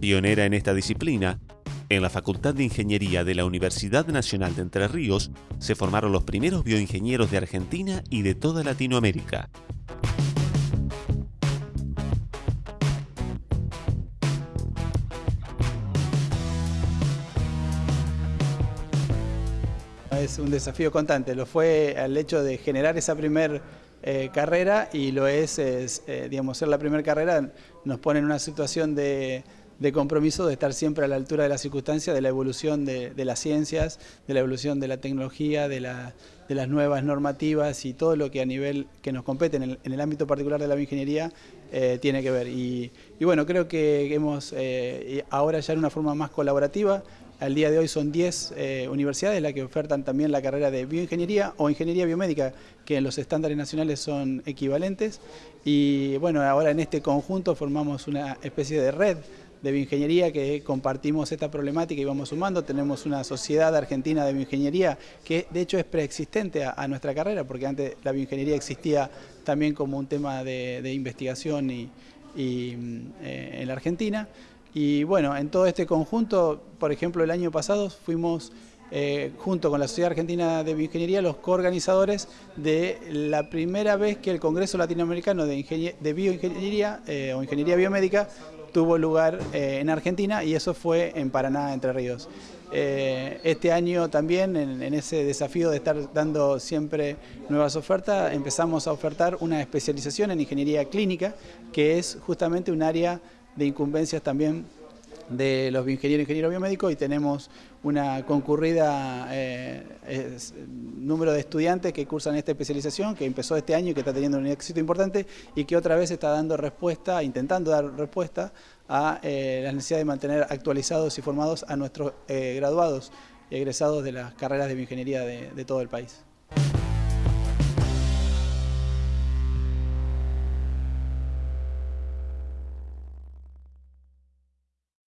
Pionera en esta disciplina, en la Facultad de Ingeniería de la Universidad Nacional de Entre Ríos se formaron los primeros bioingenieros de Argentina y de toda Latinoamérica. Es un desafío constante, lo fue al hecho de generar esa primer eh, carrera y lo es, eh, digamos, ser la primera carrera nos pone en una situación de, compromiso de estar siempre a la altura de las circunstancias, de la evolución de, las ciencias, de la evolución de la tecnología, de, las nuevas normativas y todo lo que a nivel que nos compete en el, ámbito particular de la bioingeniería eh, tiene que ver. Y, y, bueno, creo que hemos ahora ya en una forma más colaborativa, al día de hoy son 10 eh, universidades las que ofertan también la carrera de bioingeniería o ingeniería biomédica, que en los estándares nacionales son equivalentes. Y bueno, ahora en este conjunto formamos una especie de red de bioingeniería que compartimos esta problemática y vamos sumando. Tenemos una sociedad argentina de bioingeniería que de hecho es preexistente a, nuestra carrera, porque antes la bioingeniería existía también como un tema de, investigación y, mm, eh, en la Argentina. Y bueno, en todo este conjunto, por ejemplo, el año pasado fuimos eh, junto con la Sociedad Argentina de Bioingeniería los coorganizadores de la primera vez que el Congreso Latinoamericano de, Bioingeniería eh, o Ingeniería Biomédica tuvo lugar eh, en Argentina y eso fue en Paraná, Entre Ríos. este año también, en, en, ese desafío de estar dando siempre nuevas ofertas, empezamos a ofertar una especialización en ingeniería clínica, que es justamente un área de incumbencias también de los ingenieros ingenieros biomédicos y tenemos una concurrida eh, número de estudiantes que cursan esta especialización que empezó este año y que está teniendo un éxito importante y que otra vez está dando respuesta, intentando dar respuesta a eh, la necesidad de mantener actualizados y formados a nuestros eh, graduados y egresados de las carreras de bioingeniería de todo el país.